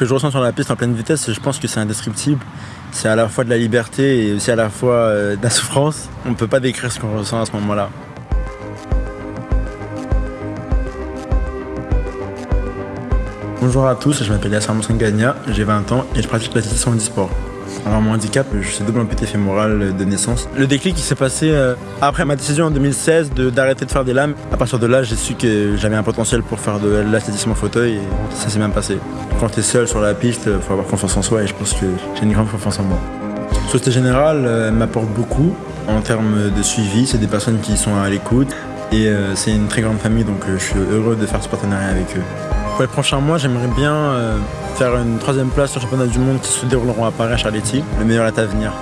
que je ressens sur la piste en pleine vitesse, je pense que c'est indescriptible. C'est à la fois de la liberté et aussi à la fois euh, de la souffrance. On ne peut pas décrire ce qu'on ressent à ce moment-là. Bonjour à tous, je m'appelle Yasser Moussangania, j'ai 20 ans et je pratique l'athlétisme en e-sport. Alors mon handicap, je suis double amputé fémoral de naissance. Le déclic qui s'est passé euh, après ma décision en 2016 d'arrêter de, faire des lames. À partir de là, j'ai su que j'avais un potentiel pour faire de l'athlétisme en fauteuil et ça s'est bien passé. Quand tu es seul sur la piste, il faut avoir confiance en soi et je pense que j'ai une grande confiance en moi. Société Générale euh, m'apporte beaucoup en termes de suivi. C'est des personnes qui sont à l'écoute et euh, c'est une très grande famille donc je suis heureux de faire ce partenariat avec eux. Pour les prochains mois, j'aimerais bien faire une troisième place sur le championnat du monde qui se dérouleront à Paris à Charletti. Le meilleur est à venir.